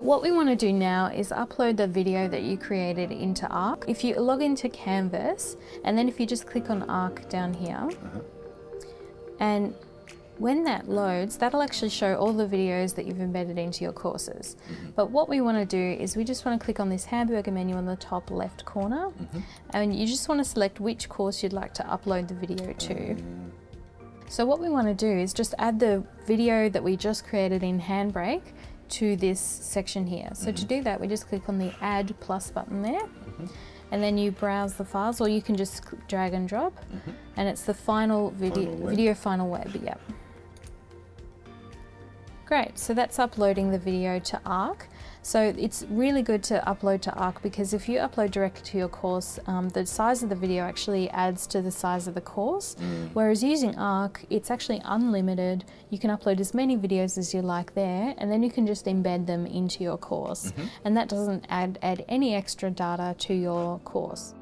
What we want to do now is upload the video that you created into Arc. If you log into Canvas, and then if you just click on Arc down here, uh-huh. and when that loads, that'll actually show all the videos that you've embedded into your courses. Mm-hmm. But what we want to do is we just want to click on this hamburger menu on the top left corner, mm-hmm. and you just want to select which course you'd like to upload the video to. Uh. So what we want to do is just add the video that we just created in Handbrake to this section here. So to mm-hmm. do that, we just click on the Add Plus button there, mm-hmm. and then you browse the files, or you can just drag and drop, mm-hmm. and it's the final video, Final web. video final web, yep. Great, so that's uploading the video to Arc. So it's really good to upload to Arc because if you upload directly to your course, um, the size of the video actually adds to the size of the course. Whereas using Arc, it's actually unlimited. You can upload as many videos as you like there, and then you can just embed them into your course. And that doesn't add, add any extra data to your course.